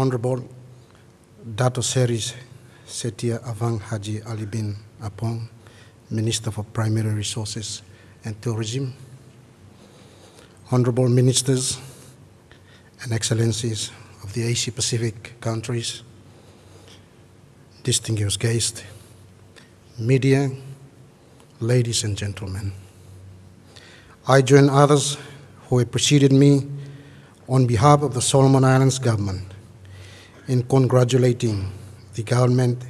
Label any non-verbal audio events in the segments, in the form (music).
Honorable Dato Seri Setia Awang Haji Ali bin Apong, Minister for Primary Resources and Tourism, Honorable Ministers and Excellencies of the Asia Pacific countries, distinguished guests, media, ladies and gentlemen. I join others who have preceded me on behalf of the Solomon Islands government in congratulating the government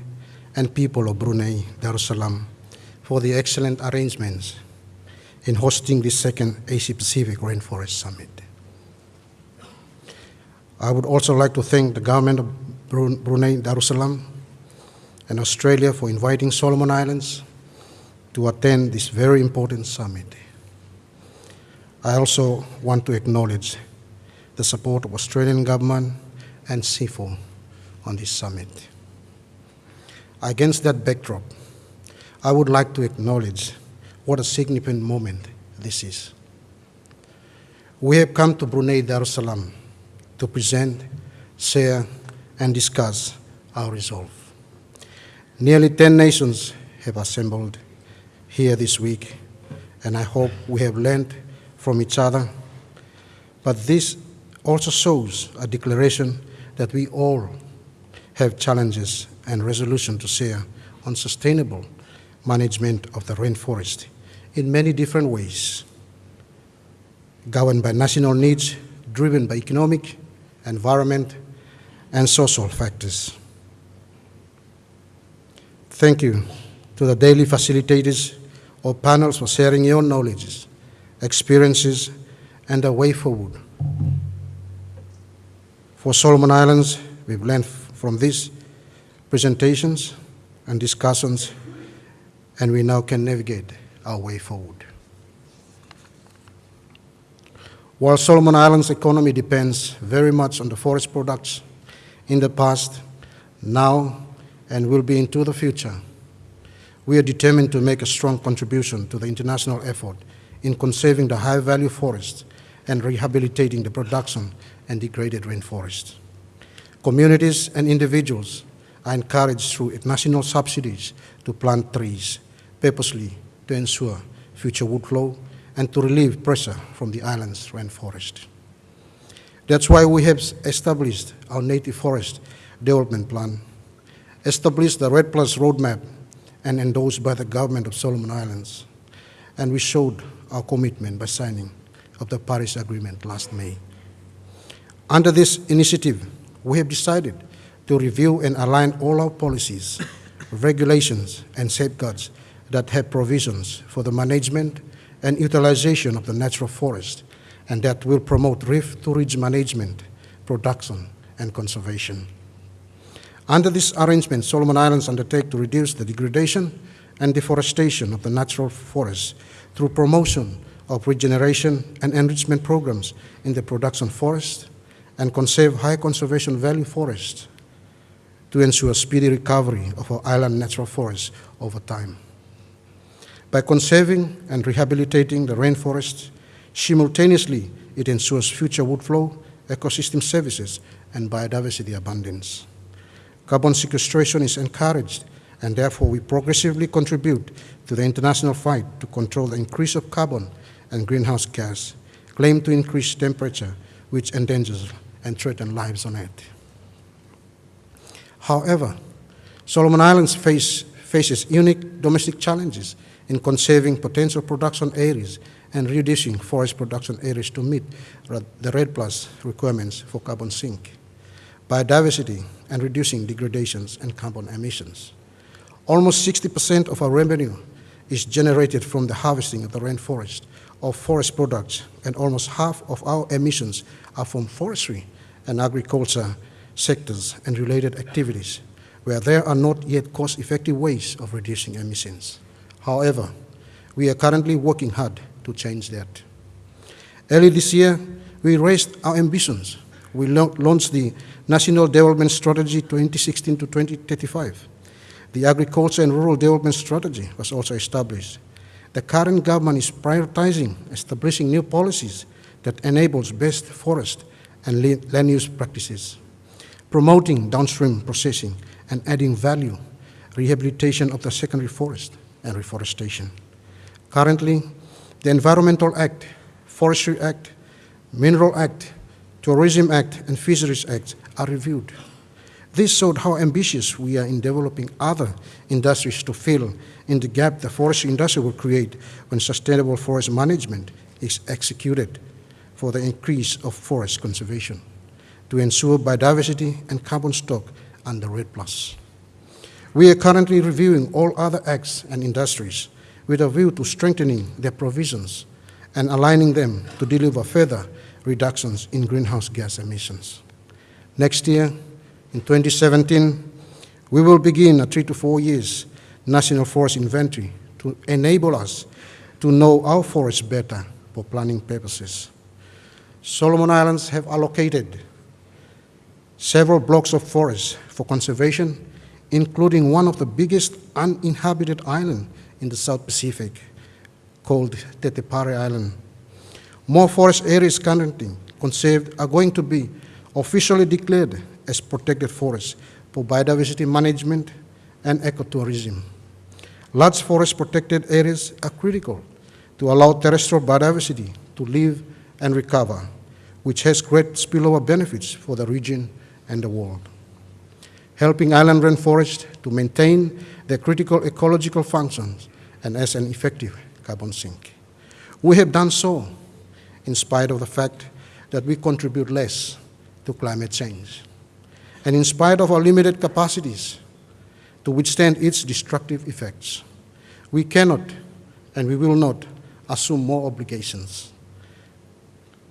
and people of Brunei Darussalam for the excellent arrangements in hosting the second Asia Pacific Rainforest Summit. I would also like to thank the government of Brunei Darussalam and Australia for inviting Solomon Islands to attend this very important summit. I also want to acknowledge the support of Australian government and CIFOR on this summit. Against that backdrop, I would like to acknowledge what a significant moment this is. We have come to Brunei Darussalam to present, share, and discuss our resolve. Nearly 10 nations have assembled here this week, and I hope we have learned from each other. But this also shows a declaration that we all have challenges and resolution to share on sustainable management of the rainforest in many different ways, governed by national needs, driven by economic, environment, and social factors. Thank you to the daily facilitators or panels for sharing your knowledge, experiences, and a way forward. For Solomon Islands, we've learned from these presentations and discussions, and we now can navigate our way forward. While Solomon Islands' economy depends very much on the forest products in the past, now, and will be into the future, we are determined to make a strong contribution to the international effort in conserving the high-value forests and rehabilitating the production and degraded rainforests. Communities and individuals are encouraged through national subsidies to plant trees purposely to ensure future wood flow and to relieve pressure from the island's rainforest. That's why we have established our native forest development plan, established the REDD Plus roadmap and endorsed by the government of Solomon Islands, and we showed our commitment by signing of the Paris Agreement last May. Under this initiative, we have decided to review and align all our policies, (laughs) regulations, and safeguards that have provisions for the management and utilization of the natural forest and that will promote reef-to-ridge management, production, and conservation. Under this arrangement, Solomon Islands undertake to reduce the degradation and deforestation of the natural forests through promotion of regeneration and enrichment programs in the production forest and conserve high conservation value forests to ensure speedy recovery of our island natural forests over time. By conserving and rehabilitating the rainforest, simultaneously it ensures future wood flow, ecosystem services, and biodiversity abundance. Carbon sequestration is encouraged, and therefore we progressively contribute to the international fight to control the increase of carbon and greenhouse gas, claimed to increase temperature, which endangers and threatens lives on Earth. However, Solomon Islands face, faces unique domestic challenges in conserving potential production areas and reducing forest production areas to meet the REDD Plus requirements for carbon sink, biodiversity, and reducing degradations and carbon emissions. Almost 60% of our revenue is generated from the harvesting of the rainforest of forest products, and almost half of our emissions are from forestry and agriculture sectors and related activities, where there are not yet cost-effective ways of reducing emissions. However, we are currently working hard to change that. Early this year, we raised our ambitions. We launched the National Development Strategy 2016 to 2035. The Agriculture and Rural Development Strategy was also established. The current government is prioritizing establishing new policies that enables best forest and land use practices. promoting downstream processing and adding value, rehabilitation of the secondary forest, and reforestation. Currently, the Environmental Act, Forestry Act, Mineral Act, Tourism Act, and Fisheries Act are reviewed. This showed how ambitious we are in developing other industries to fill in the gap the forestry industry will create when sustainable forest management is executed for the increase of forest conservation to ensure biodiversity and carbon stock under REDD+. We are currently reviewing all other acts and industries with a view to strengthening their provisions and aligning them to deliver further reductions in greenhouse gas emissions. Next year, in 2017, we will begin a three to four years national forest inventory to enable us to know our forests better for planning purposes. Solomon Islands have allocated several blocks of forest for conservation, including one of the biggest uninhabited islands in the South Pacific, called Tetepare Island. More forest areas currently conserved are going to be officially declared as protected forests for biodiversity management and ecotourism. Large forest protected areas are critical to allow terrestrial biodiversity to live and recover, which has great spillover benefits for the region and the world. Helping island rainforests to maintain their critical ecological functions and as an effective carbon sink. We have done so in spite of the fact that we contribute less to climate change. And in spite of our limited capacities to withstand its destructive effects, we cannot and we will not assume more obligations.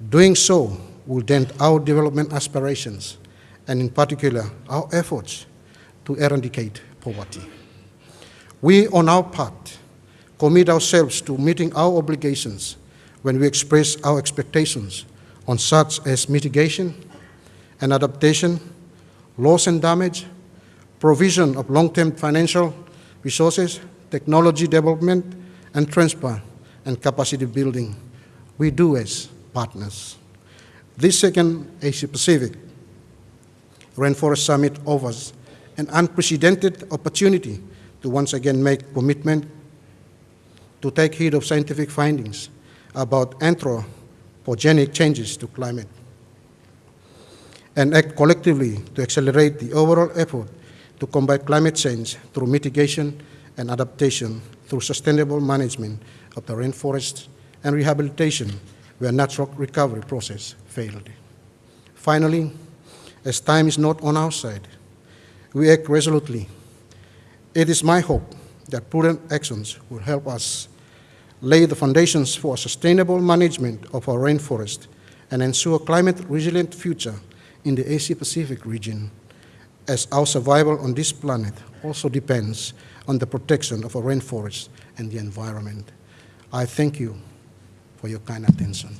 Doing so will dent our development aspirations and in particular our efforts to eradicate poverty. We, on our part, commit ourselves to meeting our obligations when we express our expectations on such as mitigation and adaptation, loss and damage, provision of long-term financial resources, technology development, and transfer and capacity building. We do as partners. This second Asia-Pacific Rainforest Summit offers an unprecedented opportunity to once again make commitment to take heed of scientific findings about anthropogenic changes to climate and act collectively to accelerate the overall effort to combat climate change through mitigation and adaptation through sustainable management of the rainforests and rehabilitation where natural recovery process failed. Finally, as time is not on our side, we act resolutely. It is my hope that prudent actions will help us lay the foundations for a sustainable management of our rainforest and ensure a climate-resilient future in the Asia-Pacific region, as our survival on this planet also depends on the protection of our rainforests and the environment. I thank you for your kind attention.